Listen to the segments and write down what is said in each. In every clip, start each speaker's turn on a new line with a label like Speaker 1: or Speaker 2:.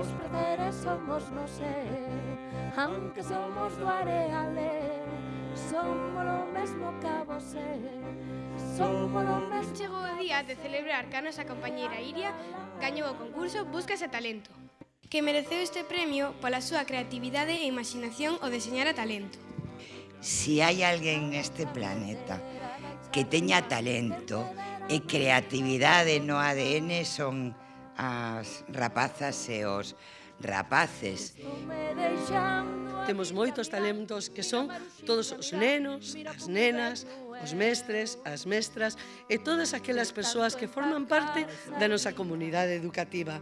Speaker 1: os prazeres somos, no sé Aunque somos do areale Somos o mesmo que vosé Somos o mesmo
Speaker 2: Chegou o día de celebrar que a nosa compañeira Iria gañou o concurso Búscase Talento que mereceu este premio pola súa creatividade e imaginación ao deseñar a talento.
Speaker 3: Si hai alguén neste planeta que teña talento e creatividade no ADN son as rapazas e os rapaces.
Speaker 4: Temos moitos talentos que son todos os nenos, as nenas, os mestres, as mestras e todas aquelas persoas que forman parte da nosa comunidade educativa.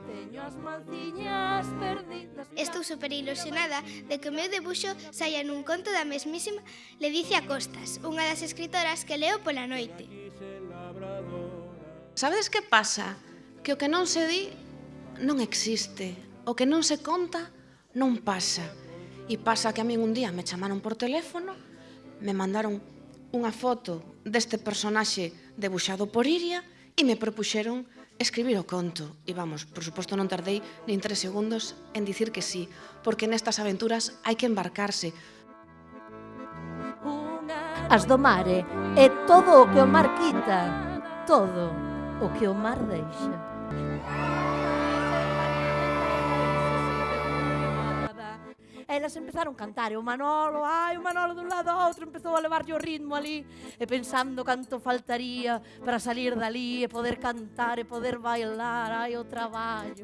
Speaker 5: Estou super ilusionada de que o meu debuxo saia nun conto da mesmísima Ledicia Costas, unha das escritoras que leo pola noite.
Speaker 6: Sabedes que pasa? que o que non se di non existe, o que non se conta non pasa. E pasa que a min un día me chamaron por teléfono, me mandaron unha foto deste personaxe debuxado por Iria e me propuxeron escribir o conto. E vamos, por suposto non tardei nin tres segundos en dicir que sí, porque nestas aventuras hai que embarcarse.
Speaker 1: As do mare é todo o que o mar quita, todo o que o mar deixa. Elas empezaron a cantar, e o Manolo, ai, o Manolo dun lado ao outro empezou a levarlle o ritmo ali, e pensando canto faltaría para salir dali e poder cantar e poder bailar, ai, o traballo,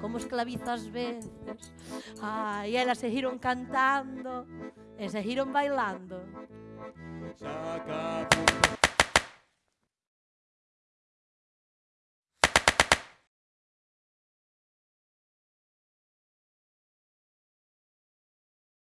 Speaker 1: como esclaviza veces. Ai, elas seguiron cantando e seguiron bailando.
Speaker 7: Saca